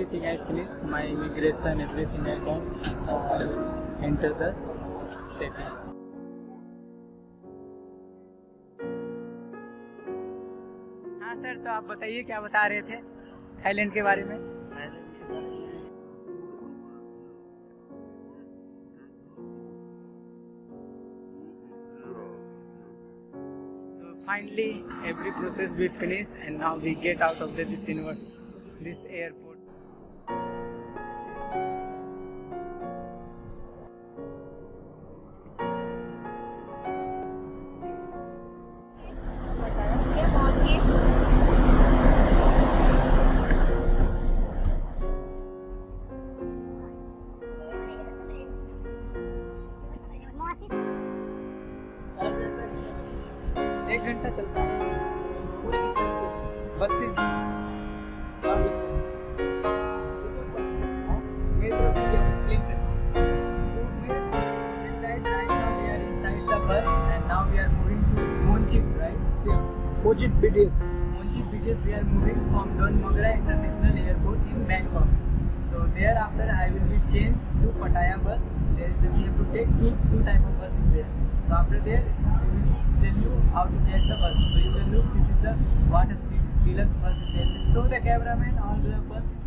Everything I finished, my immigration, everything I done, uh, enter the city. हाँ sir तो आप बताइए क्या बता रहे थे थाईलैंड के बारे में finally, every process we finished, and now we get out of this universe, this airport. एक घंटा चलता है बत्तीस मेरी तरफ़ से। तो. Monchip BTS. Monchip BTS we are moving from Don Mogra International Airport in Bangkok. So thereafter I will be changed to Pattaya bus. There is we have to take two two type of bus in there. So after there tell you how to get the bus. So you can look this is the water deluxe bus show the cameraman on the bus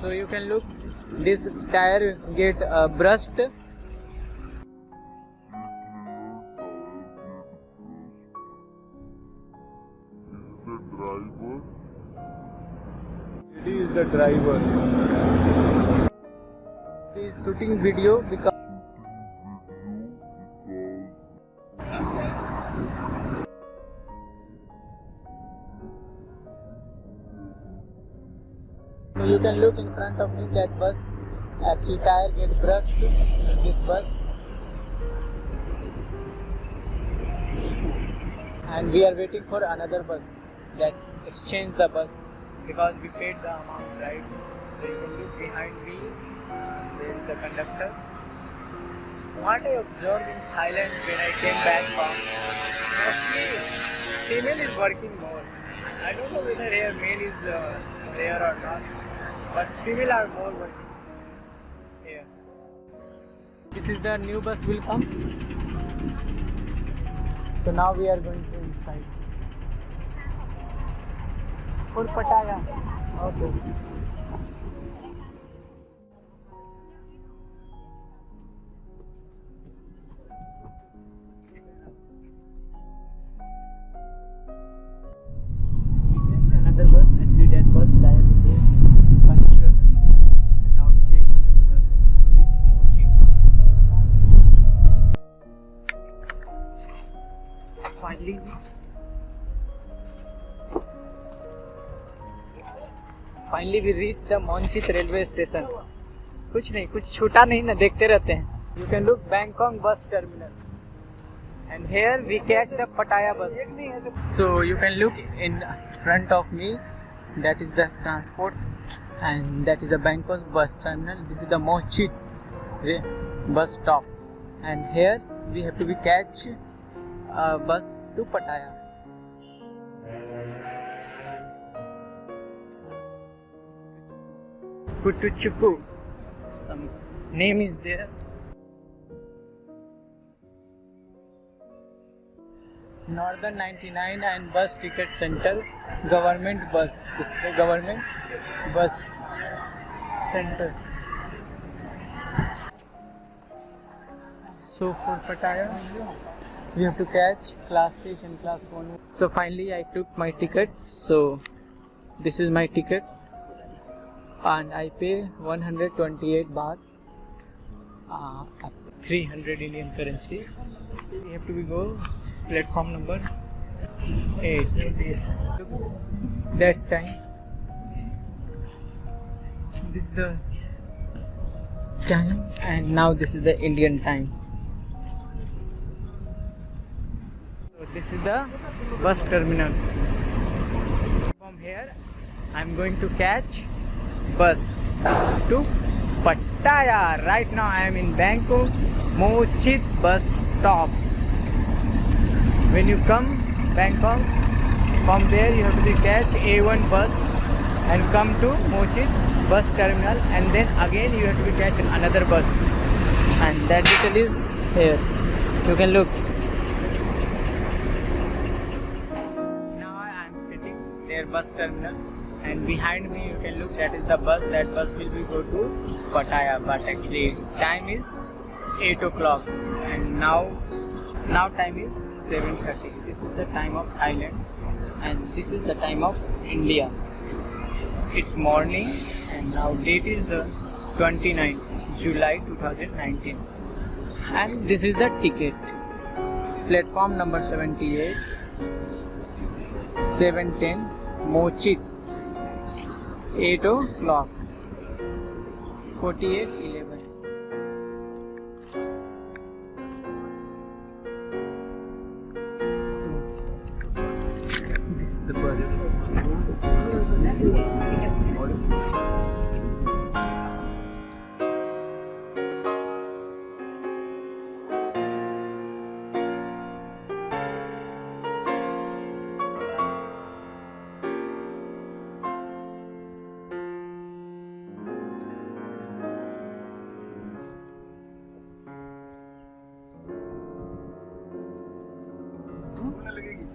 So you can look this tire get uh, brushed the driver He is the driver. He is shooting video because you can look in front of me that bus. Actually tire get brushed in this bus. And we are waiting for another bus that exchange the bus because we paid the amount right? So you can look behind me there is the conductor. What I observed in Thailand when I came back from mostly female is working more. I don't know whether male is uh, there or not but female are more working here this is the new bus will come so now we are going to inside for Pattaya. Okay. Finally we reach the Mochit railway station कुछ नहीं, कुछ छूटा नहीं ना, देखते रहते हैं। You can look Bangkok bus terminal and here we catch the Pattaya bus so you can look in front of me that is the transport and that is the Bangkok bus terminal this is the Mochit bus stop and here we have to be catch bus to Pattaya Kutuchuku. Some name is there. Northern 99 and bus ticket center, government bus. Government bus center. So for Pattaya, we have to catch class 6 and class 1. So finally I took my ticket. So this is my ticket and I pay 128 baht, uh, 300 Indian currency. We have to be go platform number 8. That time, this is the time, and now this is the Indian time. So this is the bus terminal. From here, I'm going to catch bus to Pattaya. Right now I am in Bangkok Mochit bus stop. When you come Bangkok, from there you have to catch A1 bus and come to Mochit bus terminal and then again you have to catch another bus and that detail is here. You can look. Now I am sitting near bus terminal and behind me you can look that is the bus. That bus will be go to Pattaya. But actually time is 8 o'clock. And now now time is 7.30 this is the time of Thailand. And this is the time of India. It's morning and now date is uh, the 29th July 2019 and this is the ticket. Platform number 78 710 Mochit 8 o'clock 48 लगेगी।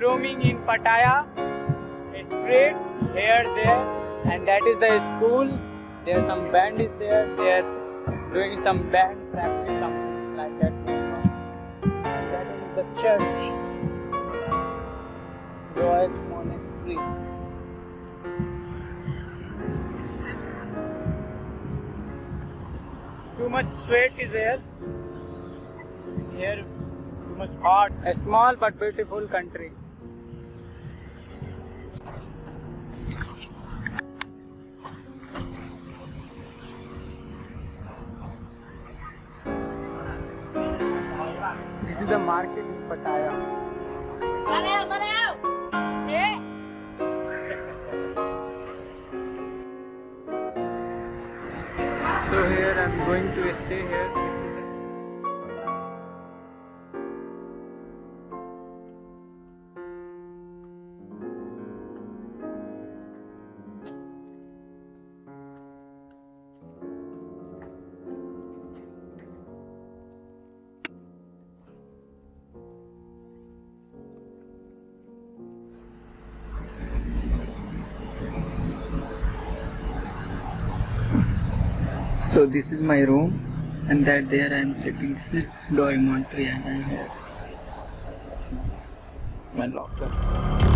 Roaming in Pattaya. Street here, there, and that is the school. There some band is there. They are doing some band practice, something like that. And that is the church. Royal Monastery. Too much sweat is there. Here, too much hot. A small but beautiful country. the market in Pattaya. Malayo, malayo! Eh? So here I'm going to stay here. So this is my room and that there I am sitting. This is dormitory and I here. My locker.